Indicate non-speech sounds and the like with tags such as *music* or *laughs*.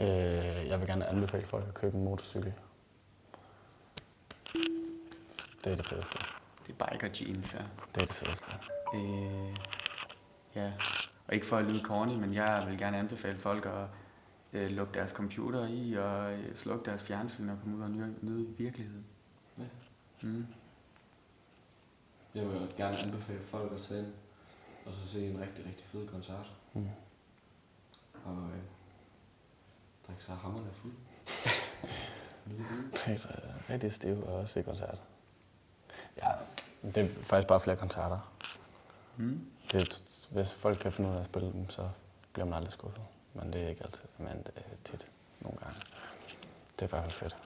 Øh, jeg vil gerne anbefale folk at købe en motorcykel. Det er det fedeste. Det er biker jeans, ja. Det er det fedeste. Øh, ja, og ikke for at lyde corny, men jeg vil gerne anbefale folk at øh, lukke deres computer i og øh, slukke deres fjernsyn og komme ud og nyde, nyde virkeligheden. Ja. Mm. Jeg vil gerne anbefale folk at tage ind og så se en rigtig, rigtig fed koncert. Mm. Og øh, drikke sig hammerne fuld. *laughs* Livet. Det er rigtig stiv og se koncert. Ja, det er faktisk bare flere koncerter. Mm. Det, hvis folk kan finde ud af at spille dem, så bliver man aldrig skuffet. Men det er ikke altid, men det er tit nogle gange. Det er i fald fedt.